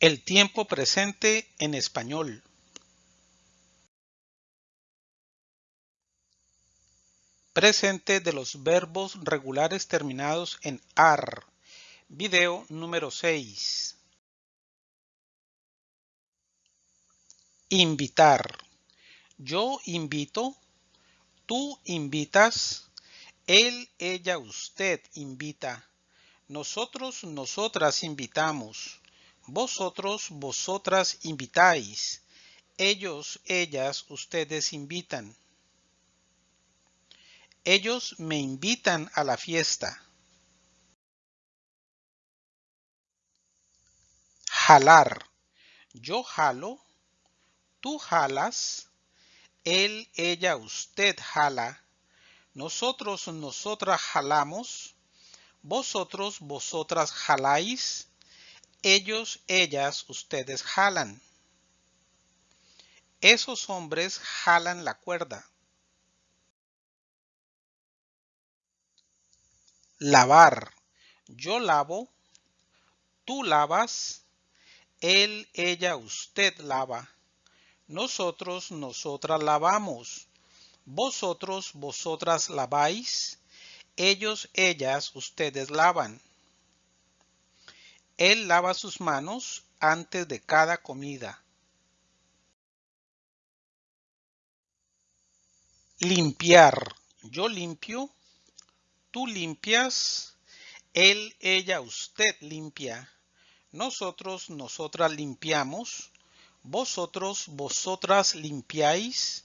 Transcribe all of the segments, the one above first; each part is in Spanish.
El tiempo presente en español. Presente de los verbos regulares terminados en AR. Video número 6. Invitar. Yo invito. Tú invitas. Él, ella, usted invita. Nosotros, nosotras invitamos. Vosotros, vosotras invitáis. Ellos, ellas, ustedes invitan. Ellos me invitan a la fiesta. Jalar. Yo jalo. Tú jalas. Él, ella, usted jala. Nosotros, nosotras jalamos. Vosotros, vosotras jaláis. Ellos, ellas, ustedes jalan. Esos hombres jalan la cuerda. Lavar. Yo lavo. Tú lavas. Él, ella, usted lava. Nosotros, nosotras lavamos. Vosotros, vosotras laváis. Ellos, ellas, ustedes lavan. Él lava sus manos antes de cada comida. Limpiar. Yo limpio. Tú limpias. Él, ella, usted limpia. Nosotros, nosotras limpiamos. Vosotros, vosotras limpiáis.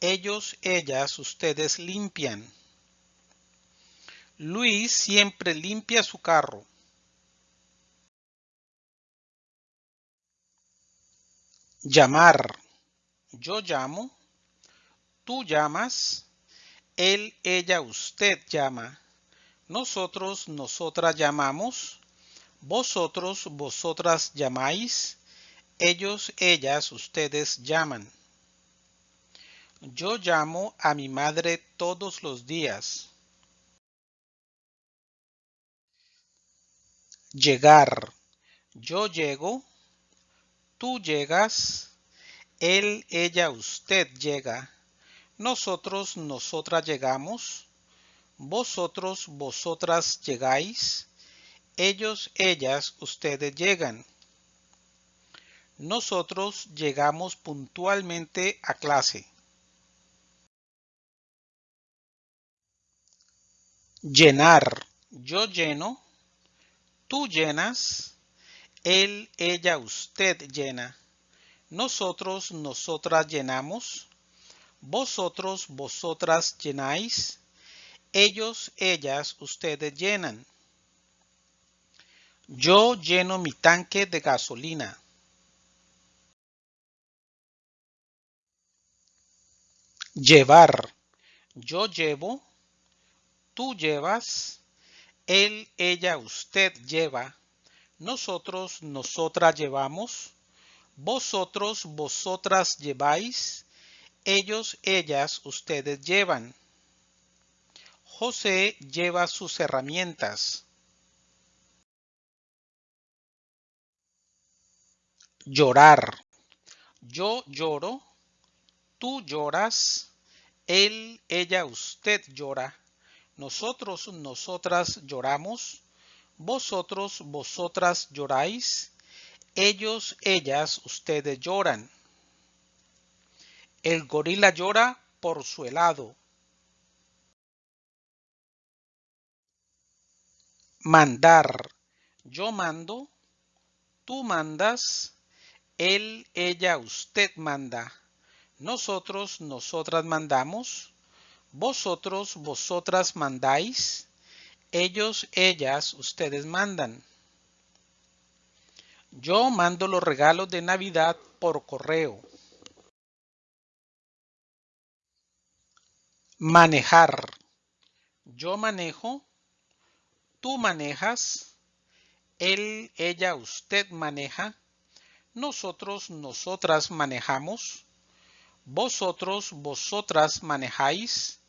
Ellos, ellas, ustedes limpian. Luis siempre limpia su carro. Llamar. Yo llamo. Tú llamas. Él, ella, usted llama. Nosotros, nosotras llamamos. Vosotros, vosotras llamáis. Ellos, ellas, ustedes llaman. Yo llamo a mi madre todos los días. Llegar. Yo llego. Tú llegas. Él, ella, usted llega. Nosotros, nosotras llegamos. Vosotros, vosotras llegáis. Ellos, ellas, ustedes llegan. Nosotros llegamos puntualmente a clase. Llenar. Yo lleno. Tú llenas. Él, ella, usted llena. Nosotros, nosotras llenamos. Vosotros, vosotras llenáis. Ellos, ellas, ustedes llenan. Yo lleno mi tanque de gasolina. Llevar. Yo llevo. Tú llevas. Él, ella, usted lleva. Nosotros, nosotras llevamos. Vosotros, vosotras lleváis. Ellos, ellas, ustedes llevan. José lleva sus herramientas. Llorar. Yo lloro. Tú lloras. Él, ella, usted llora. Nosotros, nosotras lloramos. Vosotros, vosotras lloráis. Ellos, ellas, ustedes lloran. El gorila llora por su helado. Mandar. Yo mando. Tú mandas. Él, ella, usted manda. Nosotros, nosotras mandamos. Vosotros, vosotras mandáis. Ellos, ellas, ustedes mandan. Yo mando los regalos de Navidad por correo. Manejar. Yo manejo. Tú manejas. Él, ella, usted maneja. Nosotros, nosotras manejamos. Vosotros, vosotras manejáis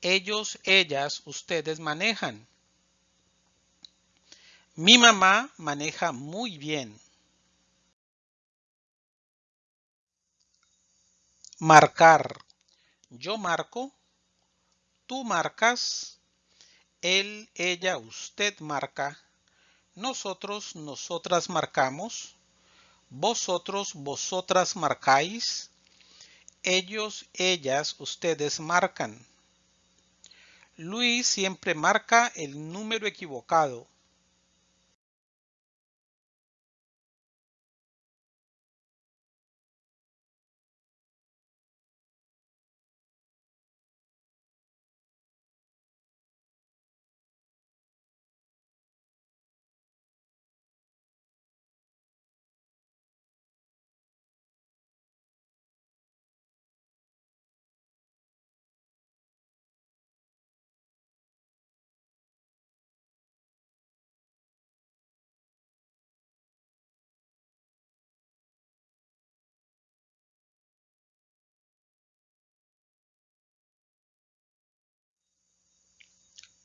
ellos, ellas, ustedes manejan? Mi mamá maneja muy bien. Marcar. Yo marco. Tú marcas. Él, ella, usted marca. Nosotros, nosotras marcamos. Vosotros, vosotras marcáis. Ellos, ellas, ustedes marcan. Luis siempre marca el número equivocado.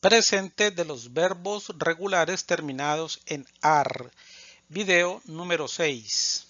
Presente de los verbos regulares terminados en AR. Video número 6.